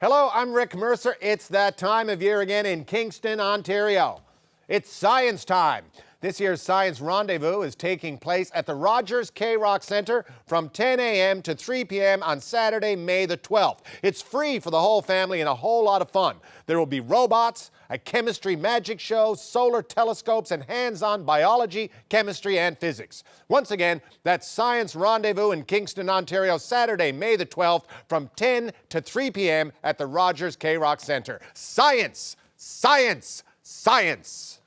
Hello, I'm Rick Mercer. It's that time of year again in Kingston, Ontario. It's science time. This year's Science Rendezvous is taking place at the Rogers K-Rock Center from 10 a.m. to 3 p.m. on Saturday, May the 12th. It's free for the whole family and a whole lot of fun. There will be robots, a chemistry magic show, solar telescopes, and hands-on biology, chemistry, and physics. Once again, that's Science Rendezvous in Kingston, Ontario, Saturday, May the 12th from 10 to 3 p.m. at the Rogers K-Rock Center. Science! Science! Science!